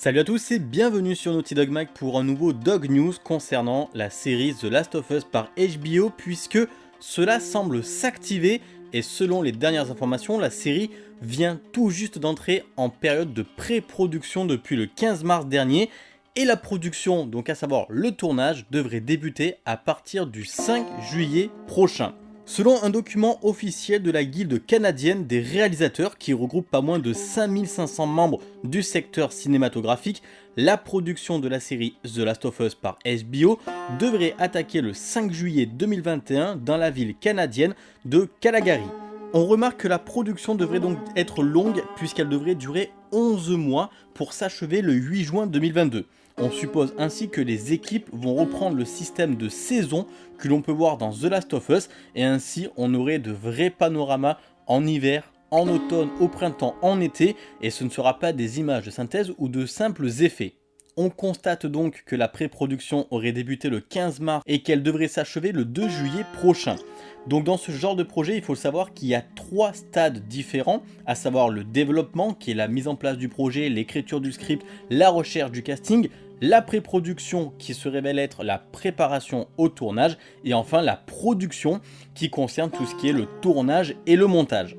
Salut à tous et bienvenue sur Naughty Dog Mag pour un nouveau Dog News concernant la série The Last of Us par HBO puisque cela semble s'activer et selon les dernières informations, la série vient tout juste d'entrer en période de pré-production depuis le 15 mars dernier et la production, donc à savoir le tournage, devrait débuter à partir du 5 juillet prochain. Selon un document officiel de la guilde canadienne des réalisateurs qui regroupe pas moins de 5500 membres du secteur cinématographique, la production de la série The Last of Us par HBO devrait attaquer le 5 juillet 2021 dans la ville canadienne de Calgary. On remarque que la production devrait donc être longue puisqu'elle devrait durer 11 mois pour s'achever le 8 juin 2022. On suppose ainsi que les équipes vont reprendre le système de saison que l'on peut voir dans The Last of Us et ainsi on aurait de vrais panoramas en hiver, en automne, au printemps, en été et ce ne sera pas des images de synthèse ou de simples effets. On constate donc que la pré-production aurait débuté le 15 mars et qu'elle devrait s'achever le 2 juillet prochain. Donc dans ce genre de projet, il faut savoir qu'il y a trois stades différents, à savoir le développement, qui est la mise en place du projet, l'écriture du script, la recherche du casting, la pré-production qui se révèle être la préparation au tournage et enfin la production qui concerne tout ce qui est le tournage et le montage.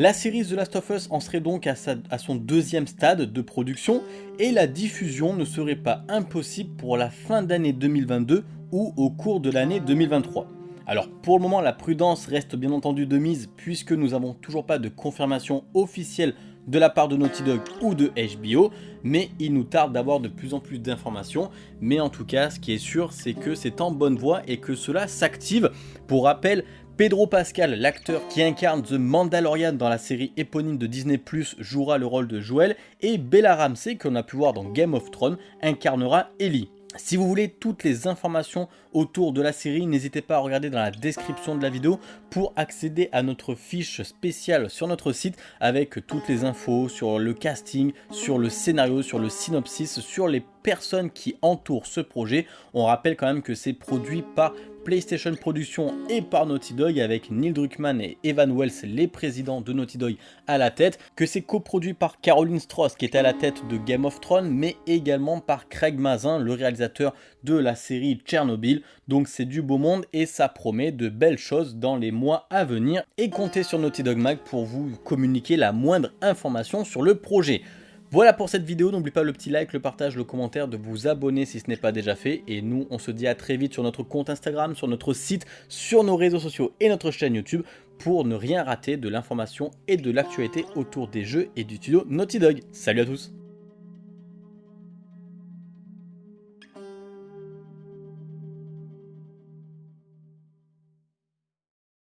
La série The Last of Us en serait donc à, son deuxième stade de production et la diffusion ne serait pas impossible pour la fin d'année 2022 ou au cours de l'année 2023. Alors pour le moment la prudence reste bien entendu de mise puisque nous n'avons toujours pas de confirmation officielle de la part de Naughty Dog ou de HBO, mais il nous tarde d'avoir de plus en plus d'informations. Mais en tout cas, ce qui est sûr, c'est que c'est en bonne voie et que cela s'active. Pour rappel, Pedro Pascal, l'acteur qui incarne The Mandalorian dans la série éponyme de Disney+, jouera le rôle de Joel, et Bella Ramsey, qu'on a pu voir dans Game of Thrones, incarnera Ellie. Si vous voulez toutes les informations autour de la série, n'hésitez pas à regarder dans la description de la vidéo pour accéder à notre fiche spéciale sur notre site avec toutes les infos sur le casting, sur le scénario, sur le synopsis, sur les personnes qui entourent ce projet. On rappelle quand même que c'est produit par PlayStation Productions et par Naughty Dog avec Neil Druckmann et Evan Wells, les présidents de Naughty Dog à la tête, que c'est coproduit par Caroline Strauss qui est à la tête de Game of Thrones, mais également par Craig Mazin, le réalisateur de la série Tchernobyl. Donc c'est du beau monde et ça promet de belles choses dans les mois à venir. Et comptez sur Naughty Dog Mag pour vous communiquer la moindre information sur le projet. Voilà pour cette vidéo, n'oubliez pas le petit like, le partage, le commentaire, de vous abonner si ce n'est pas déjà fait. Et nous, on se dit à très vite sur notre compte Instagram, sur notre site, sur nos réseaux sociaux et notre chaîne YouTube pour ne rien rater de l'information et de l'actualité autour des jeux et du studio Naughty Dog. Salut à tous